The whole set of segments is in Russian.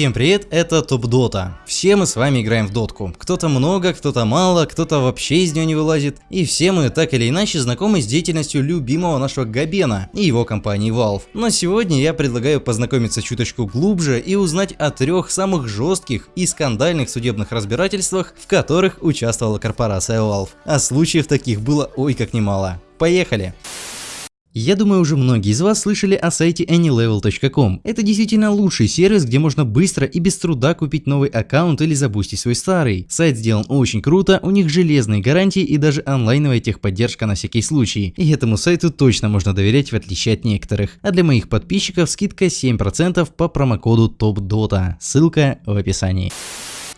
Всем привет, это Топ Дота. Все мы с вами играем в дотку. Кто-то много, кто-то мало, кто-то вообще из нее не вылазит. И все мы так или иначе знакомы с деятельностью любимого нашего Габена и его компании Valve. Но сегодня я предлагаю познакомиться чуточку глубже и узнать о трех самых жестких и скандальных судебных разбирательствах, в которых участвовала корпорация Valve. А случаев таких было ой как немало. Поехали! Я думаю, уже многие из вас слышали о сайте anylevel.com. Это действительно лучший сервис, где можно быстро и без труда купить новый аккаунт или забустить свой старый. Сайт сделан очень круто, у них железные гарантии и даже онлайновая техподдержка на всякий случай. И этому сайту точно можно доверять в отличие от некоторых. А для моих подписчиков скидка 7% по промокоду TOPDOTA. Ссылка в описании.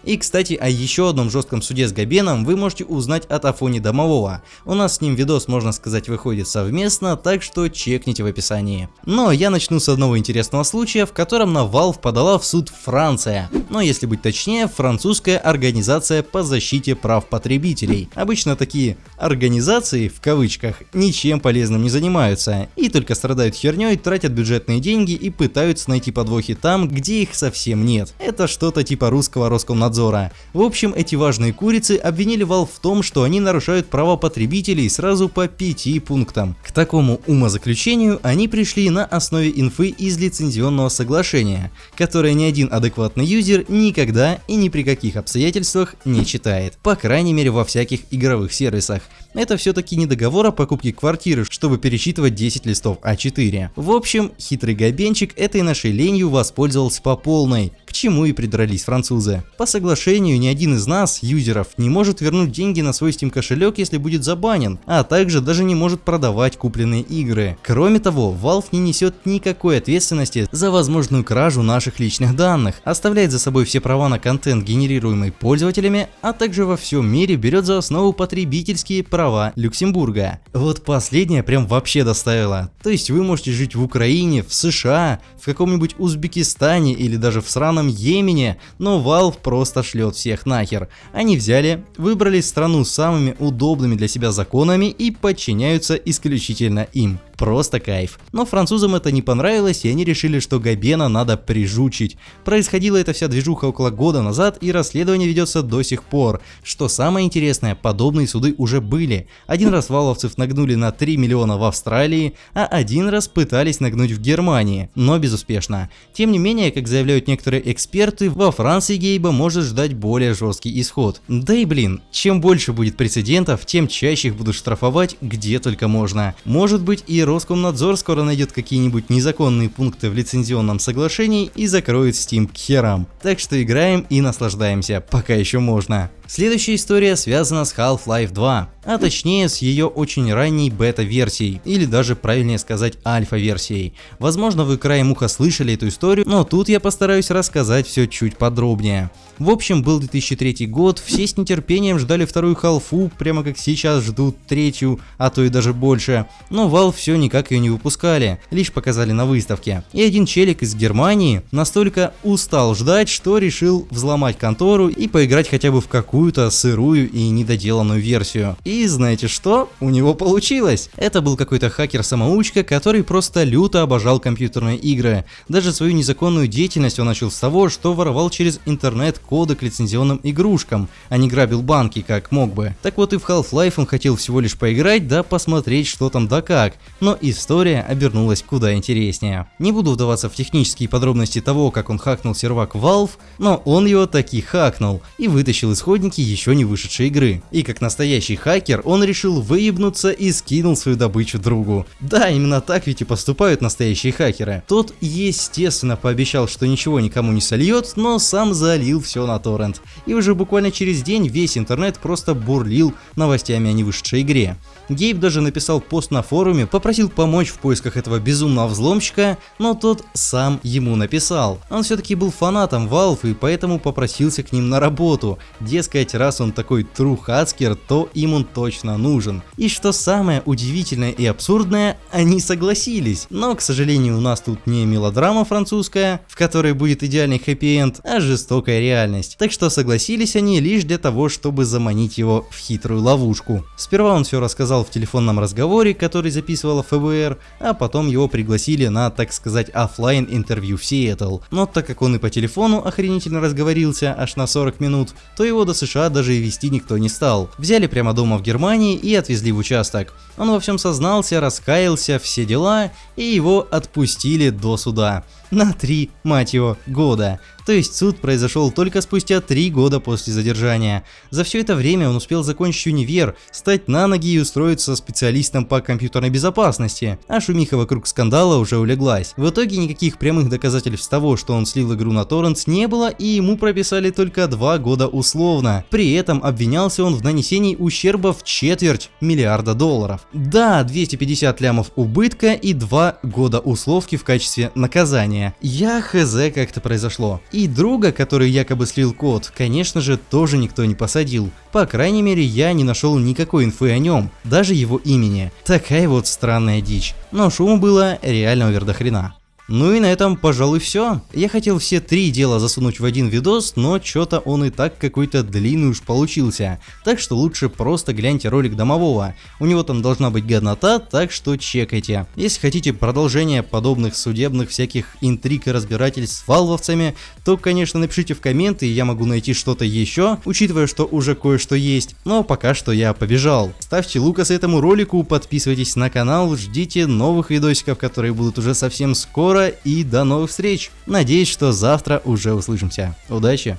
И кстати о еще одном жестком суде с Габеном вы можете узнать от Афони Домового. У нас с ним видос можно сказать выходит совместно, так что чекните в описании. Но я начну с одного интересного случая, в котором на Valve подала в суд Франция. Но если быть точнее, французская организация по защите прав потребителей. Обычно такие организации, в кавычках, ничем полезным не занимаются и только страдают херней, тратят бюджетные деньги и пытаются найти подвохи там, где их совсем нет. Это что-то типа русского Роскомнадзора Роскомнадзора. В общем, эти важные курицы обвинили Valve в том, что они нарушают права потребителей сразу по пяти пунктам. К такому умозаключению они пришли на основе инфы из лицензионного соглашения, которое ни один адекватный юзер никогда и ни при каких обстоятельствах не читает. По крайней мере во всяких игровых сервисах. Это все-таки не договор о покупке квартиры, чтобы перечитывать 10 листов А4. В общем, хитрый габенчик этой нашей ленью воспользовался по полной, к чему и придрались французы. По соглашению, ни один из нас, юзеров, не может вернуть деньги на свой Steam кошелек, если будет забанен, а также даже не может продавать купленные игры. Кроме того, Valve не несет никакой ответственности за возможную кражу наших личных данных, оставляет за собой все права на контент, генерируемый пользователями, а также во всем мире берет за основу потребительские права Люксембурга. Вот последнее прям вообще доставило. То есть вы можете жить в Украине, в США, в каком-нибудь Узбекистане или даже в сраном Йемене, но Valve просто шлет всех нахер. Они взяли, выбрали страну самыми удобными для себя законами и подчиняются исключительно им. Просто кайф. Но французам это не понравилось и они решили, что Габена надо прижучить. Происходила эта вся движуха около года назад и расследование ведется до сих пор. Что самое интересное, подобные суды уже были. Один раз валовцев нагнули на 3 миллиона в Австралии, а один раз пытались нагнуть в Германии, но безуспешно. Тем не менее, как заявляют некоторые эксперты, во Франции Гейба может ждать более жесткий исход. Да и блин, чем больше будет прецедентов, тем чаще их будут штрафовать где только можно. Может быть и Роскомнадзор скоро найдет какие-нибудь незаконные пункты в лицензионном соглашении и закроет Steam к херам. Так что играем и наслаждаемся, пока еще можно. Следующая история связана с Half-Life 2, а точнее с ее очень ранней бета-версией, или даже правильнее сказать альфа-версией. Возможно вы краем уха слышали эту историю, но тут я постараюсь рассказать все чуть подробнее. В общем, был 2003 год, все с нетерпением ждали вторую халфу, прямо как сейчас ждут третью, а то и даже больше. Но Valve все никак ее не выпускали, лишь показали на выставке. И один челик из Германии настолько устал ждать, что решил взломать контору и поиграть хотя бы в какую какую-то сырую и недоделанную версию. И знаете что? У него получилось! Это был какой-то хакер-самоучка, который просто люто обожал компьютерные игры. Даже свою незаконную деятельность он начал с того, что воровал через интернет коды к лицензионным игрушкам, а не грабил банки, как мог бы. Так вот и в Half-Life он хотел всего лишь поиграть, да посмотреть что там да как. Но история обернулась куда интереснее. Не буду вдаваться в технические подробности того, как он хакнул сервак Valve, но он его таки хакнул и вытащил исходник оценки еще не вышедшей игры. И как настоящий хакер, он решил выебнуться и скинул свою добычу другу. Да, именно так ведь и поступают настоящие хакеры. Тот, естественно, пообещал, что ничего никому не сольет, но сам залил все на торрент. И уже буквально через день весь интернет просто бурлил новостями о невышедшей игре. Гейб даже написал пост на форуме, попросил помочь в поисках этого безумного взломщика, но тот сам ему написал. Он все-таки был фанатом Valve и поэтому попросился к ним на работу. Дескать, дескать, раз он такой трухацкер, то им он точно нужен. И что самое удивительное и абсурдное, они согласились. Но, к сожалению, у нас тут не мелодрама французская, в которой будет идеальный хэппи-энд, а жестокая реальность. Так что согласились они лишь для того, чтобы заманить его в хитрую ловушку. Сперва он все рассказал в телефонном разговоре, который записывала ФБР, а потом его пригласили на, так сказать, офлайн интервью в Сиэтл. Но так как он и по телефону охренительно разговорился аж на 40 минут, то его до США даже и вести никто не стал. Взяли прямо дома в Германии и отвезли в участок. Он во всем сознался, раскаялся, все дела, и его отпустили до суда. На три, мать его, года. То есть суд произошел только спустя три года после задержания. За все это время он успел закончить универ, стать на ноги и устроиться специалистом по компьютерной безопасности, а шумиха вокруг скандала уже улеглась. В итоге никаких прямых доказательств того, что он слил игру на торрент не было и ему прописали только два года условно. При этом обвинялся он в нанесении ущерба в четверть миллиарда долларов. Да, 250 лямов убытка и два года условки в качестве наказания. Я хз как это произошло. И друга, который якобы слил код, конечно же, тоже никто не посадил. По крайней мере, я не нашел никакой инфы о нем, даже его имени. Такая вот странная дичь. Но шума было реально овер до хрена. Ну и на этом, пожалуй, все. Я хотел все три дела засунуть в один видос, но что-то он и так какой-то длинный уж получился. Так что лучше просто гляньте ролик домового. У него там должна быть годнота, так что чекайте. Если хотите продолжение подобных судебных всяких интриг и разбирательств с валвовцами, то, конечно, напишите в комменты, я могу найти что-то еще, учитывая, что уже кое-что есть. Но пока что я побежал. Ставьте лукас этому ролику, подписывайтесь на канал, ждите новых видосиков, которые будут уже совсем скоро и до новых встреч. Надеюсь, что завтра уже услышимся. Удачи!